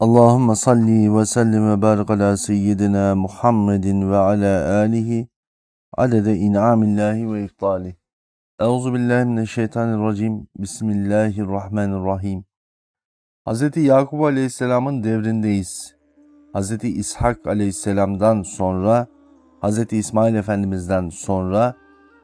Allahümme salli ve sellim ve barik ala seyyidina Muhammedin ve ala alihi adede in'amillahi ve iftali. Euzu billahi mineşşeytanirracim. Bismillahirrahmanirrahim. Hz. Yakup Aleyhisselam'ın devrindeyiz. Hz. İshak Aleyhisselam'dan sonra, Hz. İsmail Efendimiz'den sonra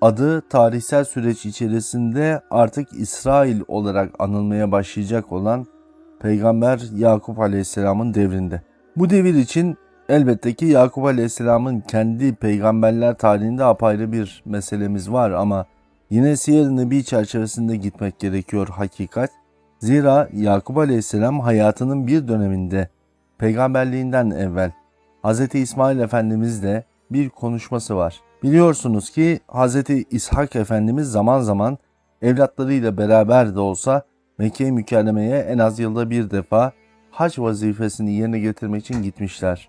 adı tarihsel süreç içerisinde artık İsrail olarak anılmaya başlayacak olan Peygamber Yakup Aleyhisselam'ın devrinde. Bu devir için elbette ki Yakup Aleyhisselam'ın kendi peygamberler tarihinde apayrı bir meselemiz var ama yine Siyer-i Nebi çerçevesinde gitmek gerekiyor hakikat. Zira Yakup Aleyhisselam hayatının bir döneminde peygamberliğinden evvel Hz. İsmail Efendimizle bir konuşması var. Biliyorsunuz ki Hz. İshak Efendimiz zaman zaman evlatlarıyla beraber de olsa Mekke-i Mükerreme'ye en az yılda bir defa hac vazifesini yerine getirmek için gitmişler.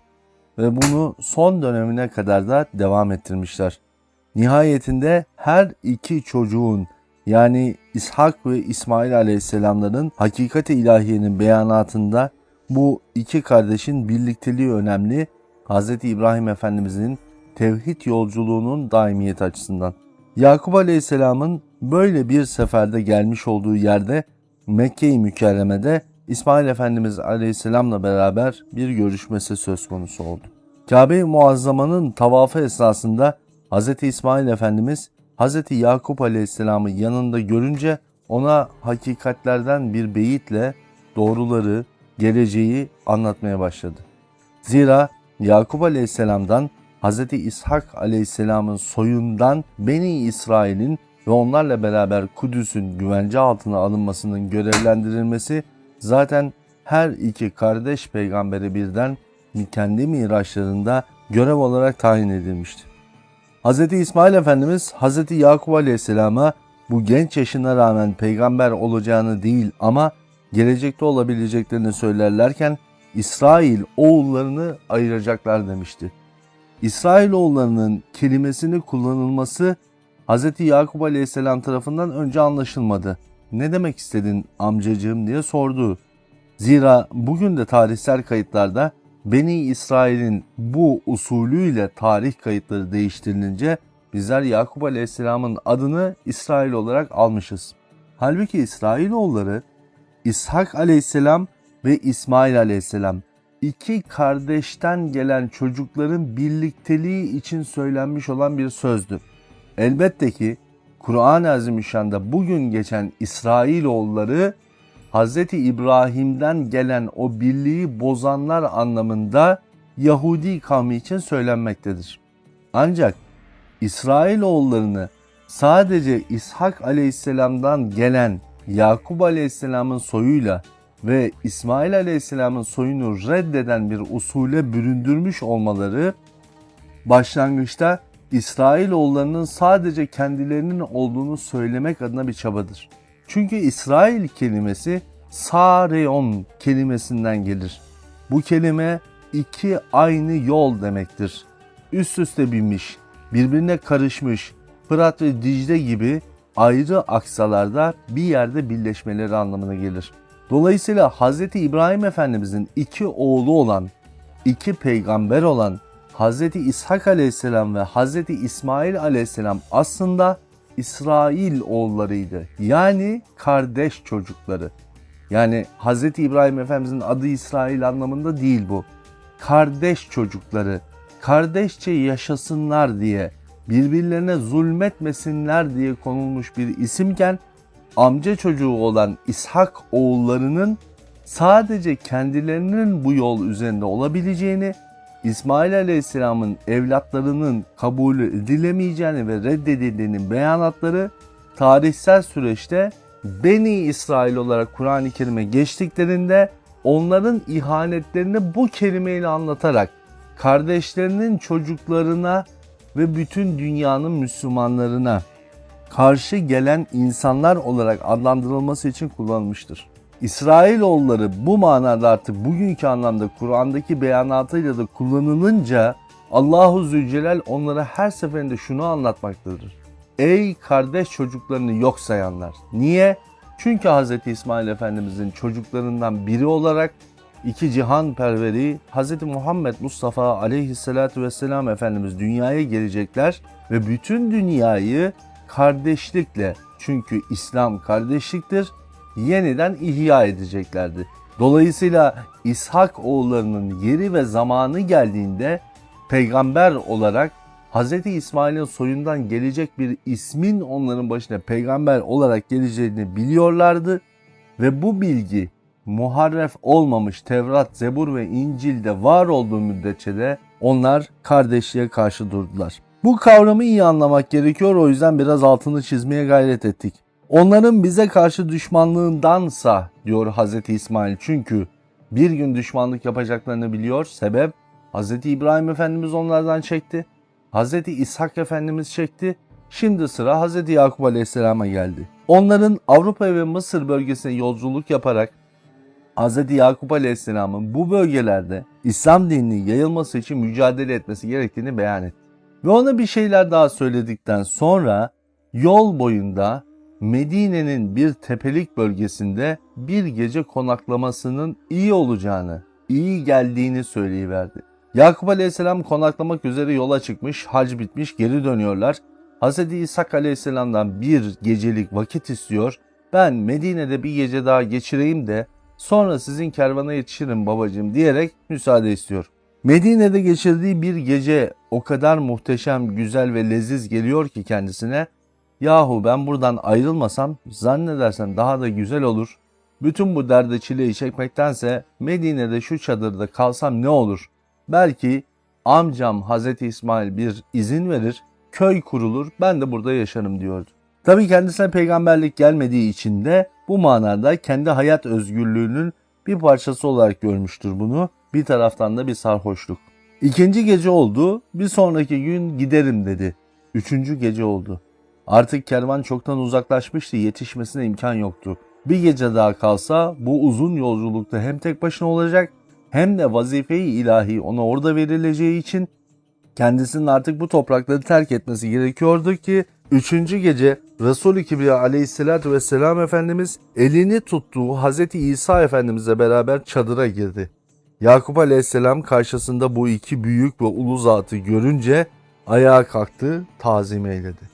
Ve bunu son dönemine kadar da devam ettirmişler. Nihayetinde her iki çocuğun yani İshak ve İsmail aleyhisselamların hakikati ilahiyenin beyanatında bu iki kardeşin birlikteliği önemli. Hz. İbrahim Efendimizin tevhid yolculuğunun daimiyeti açısından. Yakup Aleyhisselam'ın böyle bir seferde gelmiş olduğu yerde Mekke-i Mükerreme'de İsmail Efendimiz Aleyhisselam'la beraber bir görüşmesi söz konusu oldu. Kabe-i Muazzama'nın tavafı esnasında Hz. İsmail Efendimiz Hz. Yakup Aleyhisselam'ı yanında görünce ona hakikatlerden bir beyitle doğruları, geleceği anlatmaya başladı. Zira Yakup Aleyhisselam'dan Hz. İshak Aleyhisselam'ın soyundan Beni İsrail'in ve onlarla beraber Kudüs'ün güvence altına alınmasının görevlendirilmesi zaten her iki kardeş peygambere birden kendi miraçlarında görev olarak tayin edilmişti. Hz. İsmail Efendimiz Hz. Yakup Aleyhisselam'a bu genç yaşına rağmen peygamber olacağını değil ama gelecekte olabileceklerini söylerlerken İsrail oğullarını ayıracaklar demişti. İsrail oğullarının kelimesini kullanılması Hz. Yakup Aleyhisselam tarafından önce anlaşılmadı. Ne demek istedin amcacığım diye sordu. Zira bugün de tarihsel kayıtlarda Beni İsrail'in bu usulüyle tarih kayıtları değiştirilince bizler Yakup Aleyhisselam'ın adını İsrail olarak almışız. Halbuki İsrailoğulları İshak Aleyhisselam ve İsmail Aleyhisselam iki kardeşten gelen çocukların birlikteliği için söylenmiş olan bir sözdü. Elbette ki Kur'an-ı Azimüşşan'da bugün geçen İsrailoğulları Hz. İbrahim'den gelen o birliği bozanlar anlamında Yahudi kavmi için söylenmektedir. Ancak İsrailoğullarını sadece İshak aleyhisselamdan gelen Yakup aleyhisselamın soyuyla ve İsmail aleyhisselamın soyunu reddeden bir usule büründürmüş olmaları başlangıçta İsrailoğullarının sadece kendilerinin olduğunu söylemek adına bir çabadır. Çünkü İsrail kelimesi Sareon kelimesinden gelir. Bu kelime iki aynı yol demektir. Üst üste binmiş, birbirine karışmış, Fırat ve Dicle gibi ayrı aksalarda bir yerde birleşmeleri anlamına gelir. Dolayısıyla Hz. İbrahim Efendimizin iki oğlu olan, iki peygamber olan Hz. İshak aleyhisselam ve Hz. İsmail aleyhisselam aslında İsrail oğullarıydı. Yani kardeş çocukları. Yani Hz. İbrahim Efendimizin adı İsrail anlamında değil bu. Kardeş çocukları, kardeşçe yaşasınlar diye, birbirlerine zulmetmesinler diye konulmuş bir isimken amca çocuğu olan İshak oğullarının sadece kendilerinin bu yol üzerinde olabileceğini İsmail Aleyhisselam'ın evlatlarının kabul edilemeyeceğini ve reddedildiğinin beyanatları tarihsel süreçte Beni İsrail olarak Kur'an-ı Kerim'e geçtiklerinde onların ihanetlerini bu kelimeyle anlatarak kardeşlerinin çocuklarına ve bütün dünyanın Müslümanlarına karşı gelen insanlar olarak adlandırılması için kullanılmıştır. İsrailoğulları bu manada artık bugünkü anlamda Kur'an'daki beyanatıyla da kullanılınca Allahu Zülcelal onlara her seferinde şunu anlatmaktadır. Ey kardeş çocuklarını yok sayanlar. Niye? Çünkü Hz. İsmail Efendimizin çocuklarından biri olarak iki cihan perveri Hz. Muhammed Mustafa aleyhissalatu vesselam Efendimiz dünyaya gelecekler ve bütün dünyayı kardeşlikle çünkü İslam kardeşliktir yeniden ihya edeceklerdi. Dolayısıyla İshak oğullarının yeri ve zamanı geldiğinde peygamber olarak Hz. İsmail'in soyundan gelecek bir ismin onların başına peygamber olarak geleceğini biliyorlardı ve bu bilgi muharref olmamış Tevrat, Zebur ve İncil'de var olduğu müddetçe de onlar kardeşliğe karşı durdular. Bu kavramı iyi anlamak gerekiyor o yüzden biraz altını çizmeye gayret ettik. Onların bize karşı düşmanlığındansa diyor Hz. İsmail çünkü bir gün düşmanlık yapacaklarını biliyor. Sebep Hz. İbrahim Efendimiz onlardan çekti. Hz. İshak Efendimiz çekti. Şimdi sıra Hz. Yakup Aleyhisselam'a geldi. Onların Avrupa ve Mısır bölgesine yolculuk yaparak Hz. Yakup Aleyhisselam'ın bu bölgelerde İslam dininin yayılması için mücadele etmesi gerektiğini beyan etti. Ve ona bir şeyler daha söyledikten sonra yol boyunda Medine'nin bir tepelik bölgesinde bir gece konaklamasının iyi olacağını, iyi geldiğini söyleyiverdi. Yakup Aleyhisselam konaklamak üzere yola çıkmış, hac bitmiş, geri dönüyorlar. Hz. İshak Aleyhisselam'dan bir gecelik vakit istiyor. Ben Medine'de bir gece daha geçireyim de sonra sizin kervana yetişirim babacığım diyerek müsaade istiyor. Medine'de geçirdiği bir gece o kadar muhteşem, güzel ve leziz geliyor ki kendisine Yahu ben buradan ayrılmasam zannedersen daha da güzel olur. Bütün bu derde çileyi çekmektense Medine'de şu çadırda kalsam ne olur? Belki amcam Hazreti İsmail bir izin verir, köy kurulur, ben de burada yaşarım diyordu. Tabii kendisine peygamberlik gelmediği için de bu manada kendi hayat özgürlüğünün bir parçası olarak görmüştür bunu. Bir taraftan da bir sarhoşluk. İkinci gece oldu, bir sonraki gün giderim dedi. Üçüncü gece oldu. Artık kervan çoktan uzaklaşmıştı, yetişmesine imkan yoktu. Bir gece daha kalsa bu uzun yolculukta hem tek başına olacak hem de vazife-i ilahi ona orada verileceği için kendisinin artık bu toprakları terk etmesi gerekiyordu ki Üçüncü gece Resul-i Kibriya aleyhissalatü vesselam Efendimiz elini tuttuğu Hz. İsa Efendimizle beraber çadıra girdi. Yakup aleyhisselam karşısında bu iki büyük ve ulu zatı görünce ayağa kalktı, tazim eyledi.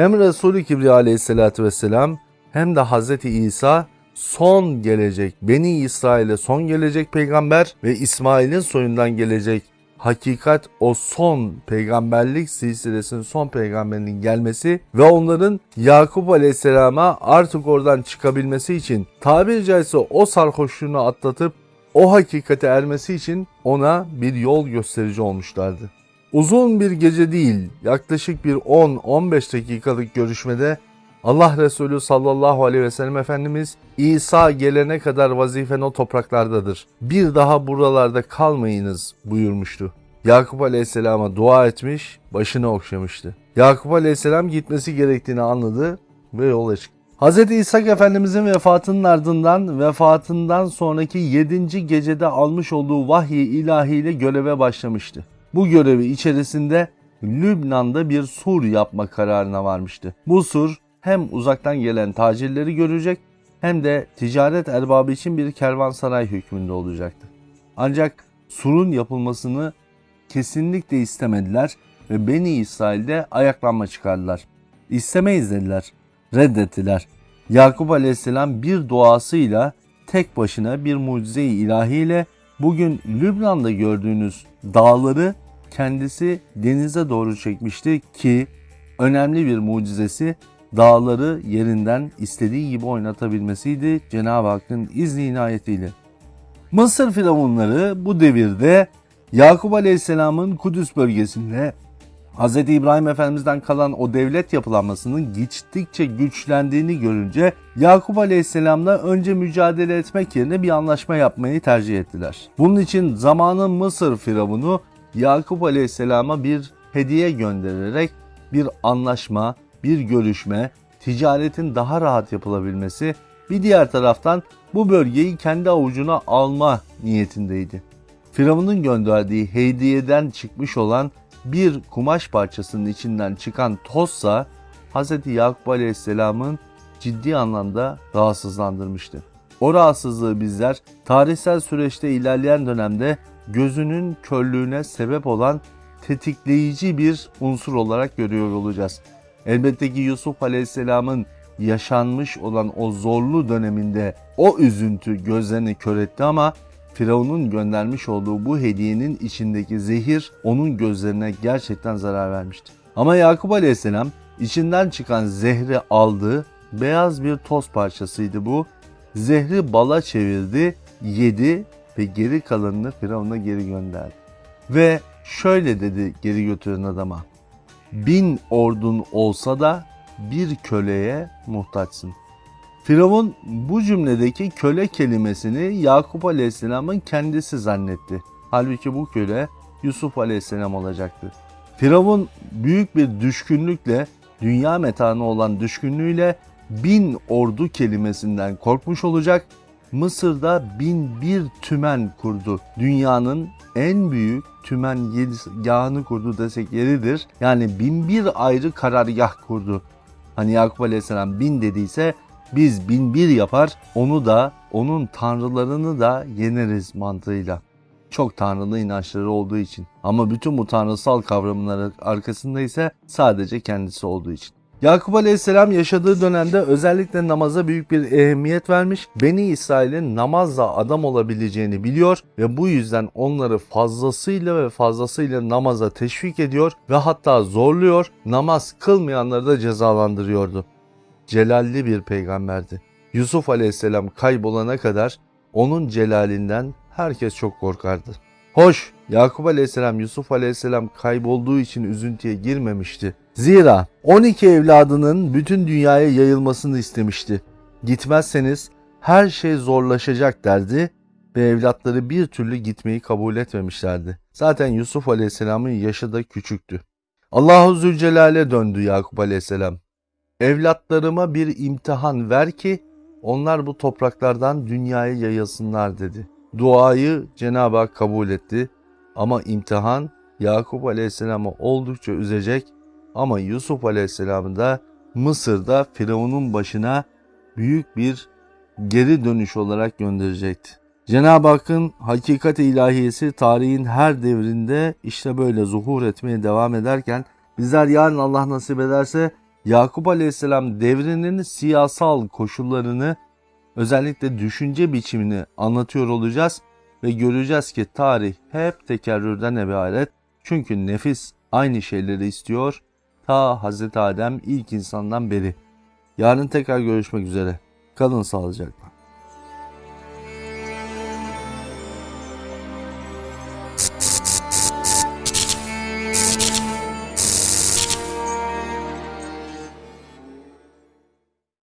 Hem Resul-i Kibriya aleyhissalatü vesselam hem de Hz. İsa son gelecek, Beni İsrail'e son gelecek peygamber ve İsmail'in soyundan gelecek hakikat o son peygamberlik silsilesinin son peygamberinin gelmesi ve onların Yakup Aleyhisselam'a artık oradan çıkabilmesi için tabiri caizse o sarhoşluğunu atlatıp o hakikate ermesi için ona bir yol gösterici olmuşlardı. Uzun bir gece değil, yaklaşık bir 10-15 dakikalık görüşmede Allah Resulü sallallahu aleyhi ve sellem Efendimiz İsa gelene kadar vazifen o topraklardadır. Bir daha buralarda kalmayınız buyurmuştu. Yakup aleyhisselama dua etmiş, başını okşamıştı. Yakup aleyhisselam gitmesi gerektiğini anladı ve yola çıktı. Hz. İshak Efendimizin vefatının ardından vefatından sonraki 7. gecede almış olduğu vahiy ilahiyle göreve başlamıştı. Bu görevi içerisinde Lübnan'da bir sur yapma kararına varmıştı. Bu sur hem uzaktan gelen tacirleri görecek hem de ticaret erbabı için bir kervansaray hükmünde olacaktı. Ancak surun yapılmasını kesinlikle istemediler ve Beni İsrail'de ayaklanma çıkardılar. İstemeyiz dediler, reddettiler. Yakup Aleyhisselam bir duasıyla tek başına bir mucize-i ilahiyle bugün Lübnan'da gördüğünüz dağları kendisi denize doğru çekmişti ki önemli bir mucizesi dağları yerinden istediği gibi oynatabilmesiydi Cenab-ı Hakk'ın izni inayetiyle. Mısır firavunları bu devirde Yakup Aleyhisselam'ın Kudüs bölgesinde Hz. İbrahim Efendimiz'den kalan o devlet yapılanmasının gittikçe güçlendiğini görünce Yakup Aleyhisselam'la önce mücadele etmek yerine bir anlaşma yapmayı tercih ettiler. Bunun için zamanın Mısır firavunu Yakup Aleyhisselam'a bir hediye göndererek bir anlaşma, bir görüşme, ticaretin daha rahat yapılabilmesi, bir diğer taraftan bu bölgeyi kendi avucuna alma niyetindeydi. Firavun'un gönderdiği hediyeden çıkmış olan bir kumaş parçasının içinden çıkan tozsa Hz. Yakup Aleyhisselam'ın ciddi anlamda rahatsızlandırmıştı. O rahatsızlığı bizler tarihsel süreçte ilerleyen dönemde gözünün körlüğüne sebep olan tetikleyici bir unsur olarak görüyor olacağız. Elbette ki Yusuf Aleyhisselam'ın yaşanmış olan o zorlu döneminde o üzüntü gözlerini kör etti ama Firavun'un göndermiş olduğu bu hediyenin içindeki zehir onun gözlerine gerçekten zarar vermişti. Ama Yakup Aleyhisselam içinden çıkan zehri aldı. Beyaz bir toz parçasıydı bu. Zehri bala çevirdi, yedi ve geri kalanını Firavun'a geri gönderdi. Ve şöyle dedi geri götüren adama. Bin ordun olsa da bir köleye muhtaçsın. Firavun bu cümledeki köle kelimesini Yakup Aleyhisselam'ın kendisi zannetti. Halbuki bu köle Yusuf Aleyhisselam olacaktı. Firavun büyük bir düşkünlükle, dünya metanı olan düşkünlüğüyle bin ordu kelimesinden korkmuş olacak. Mısır'da bin bir tümen kurdu. Dünyanın en büyük tümen yahını kurdu desek yeridir. Yani bin bir ayrı karargah kurdu. Hani Yakup Aleyhisselam bin dediyse biz bin bir yapar onu da onun tanrılarını da yeneriz mantığıyla. Çok tanrılı inançları olduğu için. Ama bütün bu tanrısal kavramların arkasında ise sadece kendisi olduğu için. Yakup Aleyhisselam yaşadığı dönemde özellikle namaza büyük bir ehemmiyet vermiş. Beni İsrail'in namazla adam olabileceğini biliyor ve bu yüzden onları fazlasıyla ve fazlasıyla namaza teşvik ediyor ve hatta zorluyor. Namaz kılmayanları da cezalandırıyordu. Celalli bir peygamberdi. Yusuf Aleyhisselam kaybolana kadar onun celalinden herkes çok korkardı. Hoş, Yakup Aleyhisselam Yusuf Aleyhisselam kaybolduğu için üzüntüye girmemişti. Zira 12 evladının bütün dünyaya yayılmasını istemişti. Gitmezseniz her şey zorlaşacak derdi ve evlatları bir türlü gitmeyi kabul etmemişlerdi. Zaten Yusuf Aleyhisselam'ın yaşı da küçüktü. Allahu Zülcelal'e döndü Yakup Aleyhisselam. Evlatlarıma bir imtihan ver ki onlar bu topraklardan dünyaya yayılsınlar dedi. Duayı Cenab-ı Hak kabul etti ama imtihan Yakup Aleyhisselam'ı oldukça üzecek ama Yusuf Aleyhisselam'ı da Mısır'da Firavun'un başına büyük bir geri dönüş olarak gönderecekti. Cenab-ı Hakk'ın hakikat ilahiyesi tarihin her devrinde işte böyle zuhur etmeye devam ederken bizler yarın Allah nasip ederse Yakup Aleyhisselam devrinin siyasal koşullarını özellikle düşünce biçimini anlatıyor olacağız ve göreceğiz ki tarih hep tekerrürden ibaret. Çünkü nefis aynı şeyleri istiyor ta Hazreti Adem ilk insandan beri. Yarın tekrar görüşmek üzere. Kalın sağlıcakla.